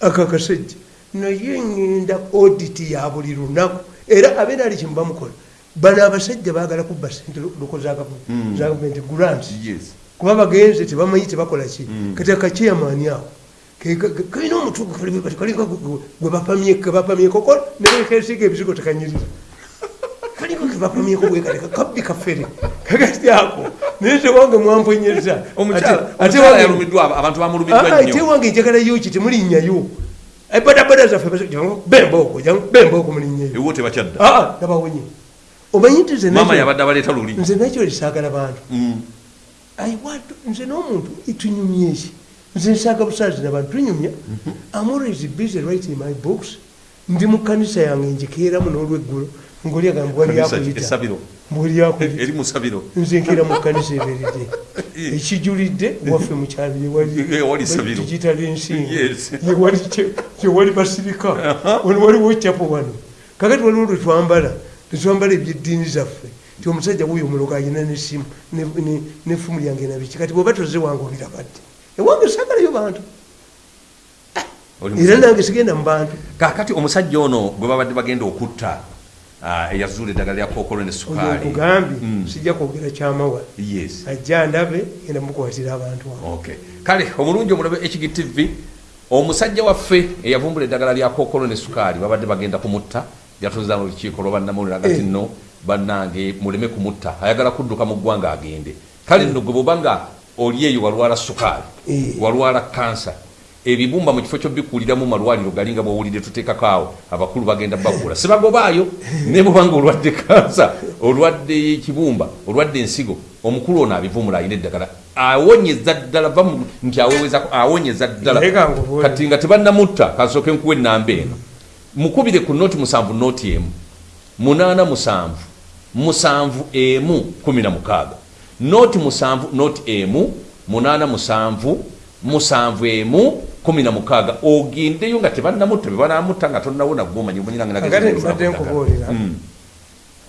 akakasajja naye ngenda oditi ya buli lunaku. Era abeera ali kimu bamukola bano abasajja baagala kubba sente luko za gavu- za gavumenti grants. Yes kuba bagenze tebamanyi tebakola ki? Kati ke- ke- kalina omutwe gwe bapamyeko ko nekesiga ebizigo tekanyirira. Kalinga kebapamyeko bwe kati kabbi kafere kakati ako. Naye tewange mwamponyeza Ate- wange- Ah, ah, njagalayo ki? Temulinnyayo badabada zaffe bembaoko bembaoko aa nabawonye omanyi nti nze nakyo- nze nakyo lisaagala bantu. Mm. Nze n'omuntu tunyumya eki nze nsaaga busaazi nabantu tunyumya. I'm always busy writing my books. Ndi mu kanisa yange njikeeramu n'olweggulo ngaoli agamba ssabiro nze nkeera mu kanisa eberedde. Ekijulidde waffe mukyalo yewalidigitala ensinga yewali basirika. Wano waliwo kyapo wano. Kakati waliwo lwetwambala tetwambala ebyeddiini zaffe ti omusajja wuyo omulogo alina nesimu nefumu lyange nabiki kati bwoba toze wange obirabadde ewange sagalayo bantu. Era nange sigenda mu bantu. Kakati omusajja ono gwe babadde bagenda okutta ah, eyazuula eddagala lya kookolo ne sukaali. nkugambye Mm. sijja kwogera kyamawa. Ajja ndabe genda mukwatira abantu kale omulungi omulabe ekigi tv omusajja waffe eyavumbula eddagala lya kookolo ne sukaali babadde bagenda kumutta yatuza mu lukiiko lwabannamawulire agati Eh. Nno bannange muleme kumutta. Ayagala kudduka mu ggwanga agende. Kale nno gwe bwoba nga oli eyo walwala sukaali Eh. walwala kansa ebibumba mu kifo kyobbikuliramu malwaliro gali nga bwowulidde tuteekako awo abakulu bagenda bagula sibagobaayo ne bwobanga olwadde kansa olwadde kibumba olwadde ensigo omukulu ono abivumula alina eddagala. Awonyeza ddala va nti awewezako awonyeza ddala. Naye kati nga tebannamutta kansooke nkuwa ennamba eno. Mukubire ku noti musanvu noti emu munaana musanvu. Musanvu emu kumi na mukaaga noti musanvu noti emu munaana musanvu musanvu emu kumi na mukaaga ogendeyo nga tebannamutta bebanamutta nga tonnawona gwomanyi mbadde nkubuulira.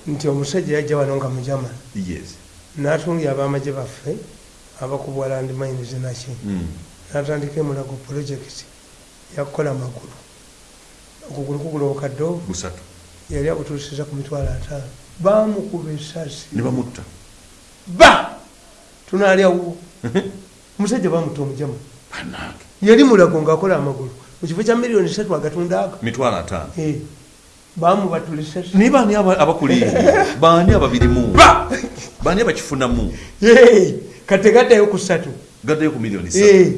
Nti omusajja yajja wano nga mujama. Yes. N'atungya abamagye baffe abakubwa land mines naki Mm. n'atandika emulago project yakukola amagulu okugulu kugula okaddo gusatu yali abutuusiza ku mitwalo ataano. Bamukuba esasi ne bamutta. Ba! Tunaalyawo omusajja bamutta omujama yali mulago ngaakola amagulu. Mu kifo kya miliyoni satu agatunda aga mitwalo ataano. Eh, bamubatula esasi naye baani aba- abakuliira baani ababirimu? Ba! Baani abakifunamu? Eh, kategaddayo ku satu gaddayo ku miliyoni satu Eh,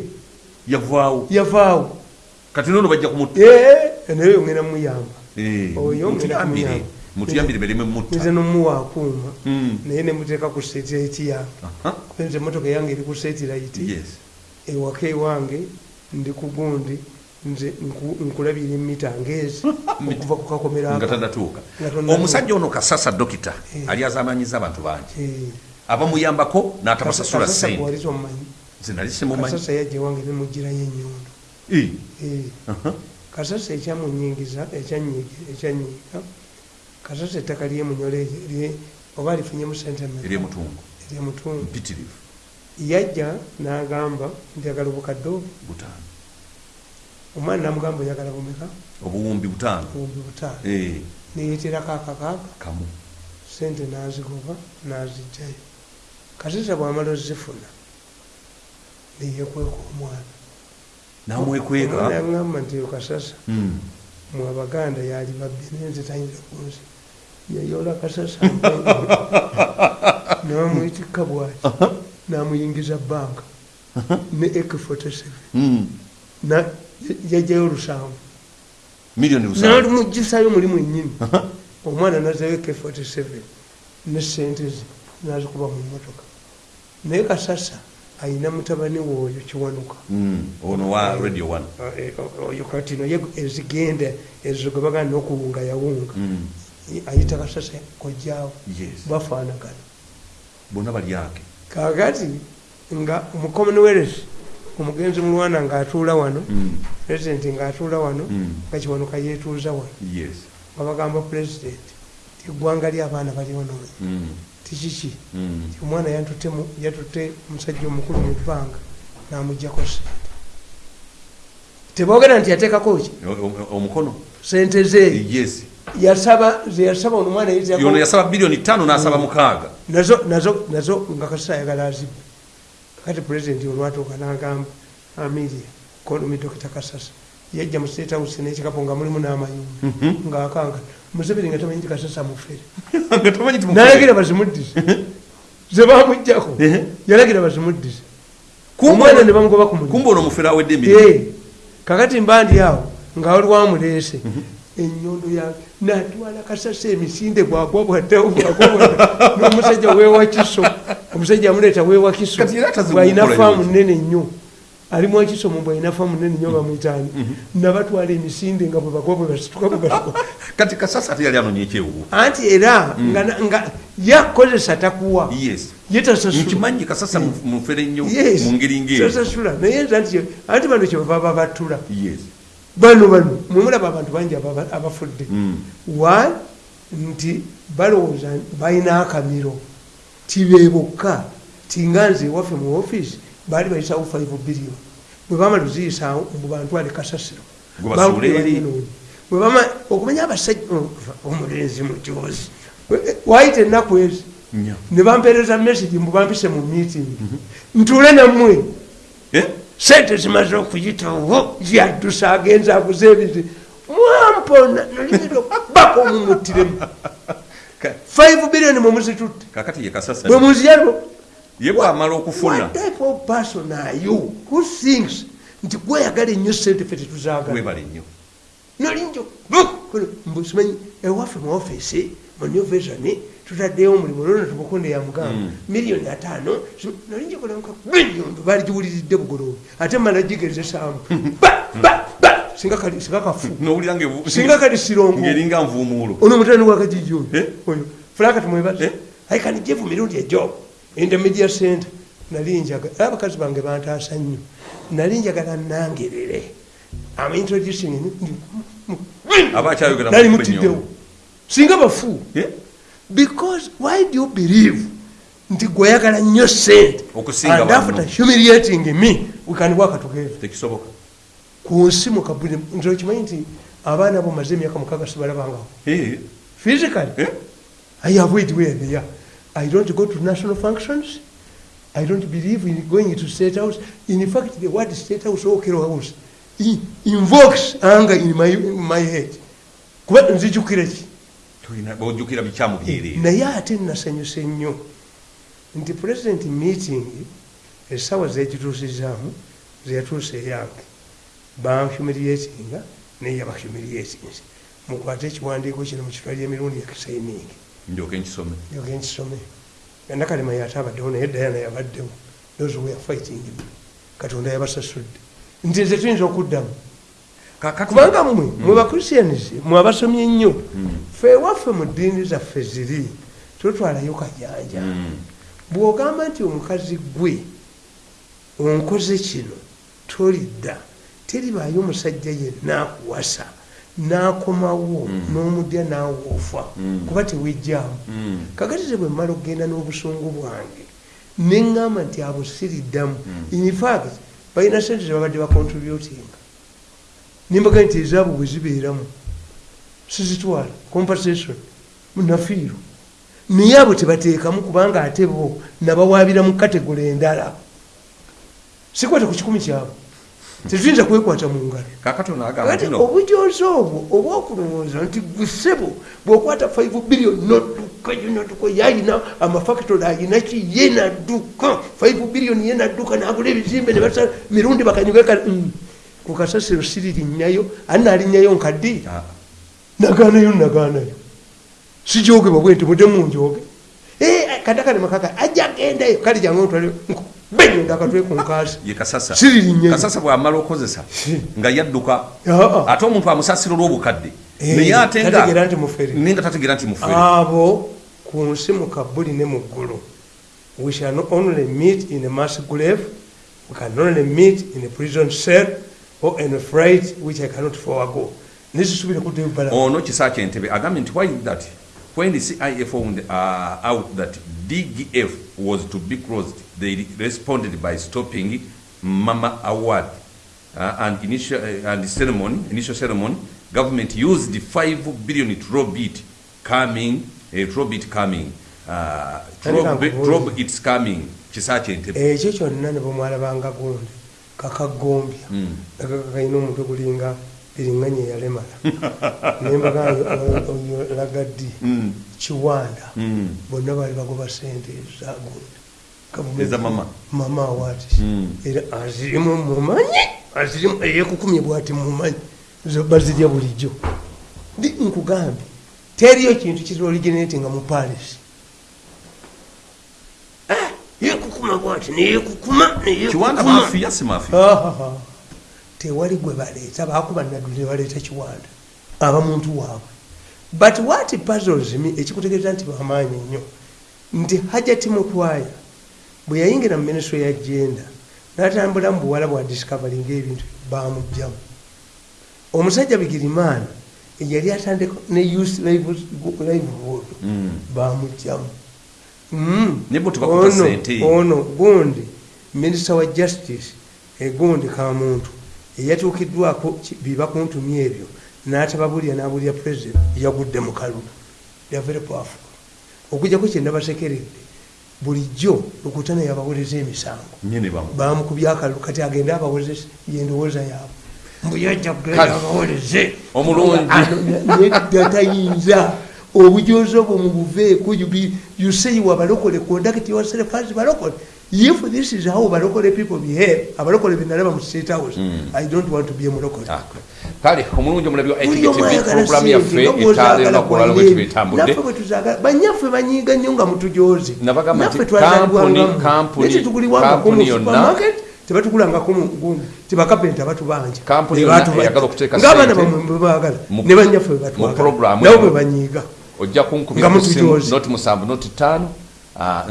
yavaawo. Yavaawo. Kati nono bajja kumutta. Naye ngenda muyamba Oyo mutuyambire ngenda mutuyambire bereme nze mutta nomuwa akuuma naye nemuteeka ku setirayiti yange Aha, nze emotoka yange eri ku setirayiti yes. Ewaka ewange ndi ku gundi nze nku- nkulabira emita ngeezi okuva ku kakomera nga ako. tannatuuka Nga tannatuuka. omusajja ono kasasa dokita Eh. ali azamanyiza abantu bangi. Eh, abamuyambako n'atabasasula sente nze nali simumanyi kasasa yajja ewange nemugirayo enyondo. Eh, Eh, aha, kasasa ekyamunyingiza ekyanyiga kasasa ettaka lyemunyole erye- oba lifunyemu sente mmeka? ery'emutungo eryemutundu mpitirivu. Yajja n'agamba njagala obukadde obu omwana namugamba oyagala bumeka? Obuwumbi butaano. Obumbi butaano. Eh, neyeterako akakaaga kamu. Sente nazigoba nazijjayo kasisa bwamala ozifuna neyekweka omwana namwekweka. Yaŋŋamba nti yo kasasa. Mm, mu abaganda yali babbi naye nze tayinza kunsi yayola kasasa namwitikka bwaki namuyingiza banka ne ek 47 Mm. Na- yajjayo olusanvu. Miliyoni lusanvu nalimugisayo mulimu ennyini omwana nazayo ek 47 ne sente ze nazikuba mu motoka naye kasasa ayina mutabani woyo kiwanuka. Mm. ono wa radio one. Eh, oyo kati naye ezigenda ezo gwe bagana nokuwunga yawunga. Mm. ayita kasasa kojjaawo. Bafaanagana. Bonna bali ake. Kakati nga mu commonwealth omugenzi mulwana ngaatuula wano Mm. president ngaatuula wano nga kiwanuka yeetuuza wano. Yes. Nga bagamba president ti eggwanga ly'abaana balionoonye Mm. Tikiki Mm. omwana yatutte mu- yatutte omusajja omukulu mu bbanga n'amugjako sente teboogera nti yateekako ki? Omukono? Sente ze. Yasaba ze yasaba ono mwana yono yasaba bilioni tano n'asaba mukaaga. Nazo nazo nazo nga kasita ayagala azibbe. Kati pulezidenti olwatuuka n'agamba amiria konomi dokita kasasa yajja mu state house n'ekikapo nga mulimu n'amayumba. Ng'akanga museveni nga tamanyi nti kasasa mufere. N'alagira bazimuddize ze bamugjako Ehe. yalagira bazimuddize omwana ono- ne bamugoba ku mulimu. kumbe ono mufere awedde Eh, kakati mba ndi awo nga wali wamuleese enyondo ya natwala kasasa emisinde gwagwa bwaddawo gwagwa bwadda n'omusajja weewa kiso omusajja amuleeta weewa kiso. Kati era atazibu bwalina kukola faamu nene nnyo ali mwakiso mu bwalina faamu nene nnyo bamwitaani nabatwala emisinde nga bwe bagwa bwe basituka bwe basituka kati kasasa ate yali anonye ekyewu anti era nga na- nga yakozesa takuwa. Yes. Yetasasula nkimanyi kasasa mu- mufere nnyo mu ngeri ngeri tasasula naye nza nti anti bano kyebava babatula yes. Bano bano. Mwemulaba abantu bangi abafudde. Mm. wa nti balowooza balina akamiro. Tibe bokka tinga nze ewaffe mu offisi baali bayisawo 5 billion. Bwe bamala oziyisa mu bantu ali kasasiro. Bwebama okumanya abasajja oh, omulenzi mukyozi waayita ennaku ezi ne bampeereza message mbubampise mu meeting. Ntuule nammwe. Eh? sente zimaze okuyitawo yaddusa agenza aguze ebizi mwampona nolimira okubaka omumuttiremu Ka- 5 billion mwemuzitutte bwe muziyalo ye bwamala okufuna nti gweyagala ennyo sente fe tetuzagala webale nnyo nolinjo mbusimanyi ewaffe mu offisi mu new vision tutaddeyo omulimu lona tumukunde ya mugamba. Miliyoni ataano nolinjo kolamuka nyundo baligiwuliridde bugolowe ate mala ba ba singa kali singa kafu. Nowulira nga- singa kali sirongo ngeringa nvuumuulo. Ono mutani wakajijo Eh? oyo fulaka tumwebaze Eh? i can give mirundi a job in the media center nali njagala abakazi bange bantaasa nnyo. Nali njagala nangerere am introducing nali mu mutiddewo. singa bafu because why do you believe nti gweyagala nnyo sente and after humiliating me. We can work together. Ku nsi mukabuli nti okimanyi nti abaana bo maze emyaka mukaaga sibalabangawo Eh, physically? Eh? I avoid where they are. I don't go to national functions. I don't believe in going to state house. In fact, the word state house or Kero house. Invokes anger in my, in my head. kuba nzijukira ki? Bojjukira bikyamu byerere naye ate nasanyuse nnyo nti president meeting essaawa zegituusizaamu zeyatuusa eyange. Banhumiliatinga naye yabahumiliatinze mukwate ekiwandiiko kino mu kitwali emirundi yakisainingi ndyoke nkisome. Yoge nkisome. Nakalema yate abaddewo naye dayana yabaddewo. Those were fighting him. Katonda yabasasudde. Nti nze tuyinza okuddamu. Kubanga mmwe mwe mwe abasomye ennyo fe waffe mu ddiini zaffe ziri totwalayo kajanja Mm. bw'ogamba nti omukazi gwe onkoze kino tolidda. Teribaayo omusajja yenna akuwasa n'akomawo n'omudya naawe ofa kuba tewejjaamu Mm. kakatize bwe mmala okugenda n'obusungu bwange neŋŋamba nti abo siriddamu infact balina sente zebabadde bacontributinga nimbaga nti ezaabo bwe zibeeramu sizitwala. Compensation munafiiro naye abo tebateekamu kubanga ate bo nabawaabira mu kategole endala. Sikwata ku kikumi kyabo tetuyinza kwekwata mu ngalo kakati ono agamba kati nti obwo gusebo bwokwata 5 billion nodduka nodduka yayina amafactory ayina ki ye nadduka 5 billion ye nadduka nagula ebizimbe ne basa mirundi bakanyuga ku kasasiro siririnyayo ani nalinyayo nkaddi Ah, naganayo naganayo. Sijogebwa bwe nti mudde munjoge Eh, katakale makaka ajja agendayo. Kale jange otwale benyo ndakatwe ku nkaasi ye kasasa. Siririnnya. kasasa bwamala okozesa nga yadduka. Ate omuntu amusasira olw'obukadde. Eh, naye ate nga tategeera nti mufere. abo ku nsi mu kabuli ne mu ggulu. We shall not only meet in a mass grave we can only meet in a prison cell or in a flight which i cannot forego. Nezisubire kuddayo bala ono kisa kyentebe agambye nti why that? When the cia found uh, out that dgf was to be closed they responded by stopping mama award uh, and initial uh, and ceremony initial ceremony government used the 5 billion trobit coming uh, trobit coming uh, Tandika trob, nkubuuze. trob it's coming kisa kyentebe ekyo kyonna ne bwemwalabanga gundi kakagombya Mm. kalina omutwe gulinga biringanya eyalemala nembaga oyo lagaddi Mm. kiwanda Mm. bonna baali bagoba sente za gundi mama? Mm. era azirimu mumanyi azirimu eyekukumye bwati mumanyi. Bazirya bulijjo. Nkugambye teriyo kintu kiri originatinga mu paris. Ah, yekukuma bwati neyekukuma si mafiya Ahaha. tewali gwe baleeta bakuba naddu ne baleeta kiwanda. Abamuntu waabwe. But what puzzles me ekikutegeeza nti bamaanyi nnyo nti hajati mutwaya bwe yayingira mu ministry ya genda n'atambula mu buwala bwa discovery ngaebintu bamugjamu omusajja bigirimaani eyali atandika ne youth livelihood Mm. bamugjamu Mm. Ono- gundi minisita wa justice egundi kamuntu eyatuukiddwako ki- biba kuntumya ebyo n'atababulya n'abulya president yagudde mu kalulu. Very powerful. Okujjako kyendabasekeredde bulijjo lukutana yabawoleza emisango. Nyene bamu. Bamukubye akalulu kati agende abawoleze yendowooza yaabwe. Mbuyajja kugenda abawoleze Omulungi. gatayinza obujozi obwo mubuveeko say wabalokole conduct yourself as balokole if this is how balokole people behave abalokole benalaba mu state house i don't want to be a mulokole Ah, kale omulungi omulabi wa ayagala program yaffe nga bw'ozaagala etwala kwa olwalwo yeye. bwetubetambudde Naffe bwe tuzaagala banyaffe banyiiga nnyo nga Naffe nti twazaalibwangamu. kampuni- kampuni- kampuni yonna- supermarket tebatugulangako mu gundi tibakapenta batubanja Kampuni Ne yonna batuba- eyagala okuteeka ng'abaana sente bamwe bwebaagala mu- ne banyaffe bwe mu batwagala program nabo eno. bwe banyiiga ojja kunkubira Nga ku simu mutujoze. noti musanvu noti ttaano ah,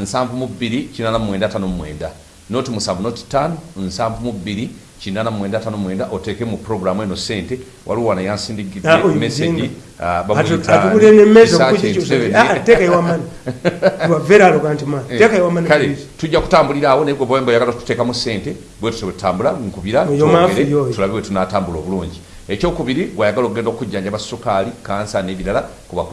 nsanvu mu bbiri kinana mwenda tano mwenda. Noti musanvu noti ttaano nsanvu mu bbiri kinana mwenda tano mwenda. Oteeke mu programu eno sente waliwo wana yansindigidde Ah, muzinga. ah, Ah, Eh, kale tujja kutambulira awo naye gwe bwemba oyagala tuteekamu sente bwe tutyo bwetutambula nkubira tulabe bwe tunatambula obulungi. Ekyokubiri bwayagala okugenda okujjanjaba sukaali kansa n'ebirala kuba ku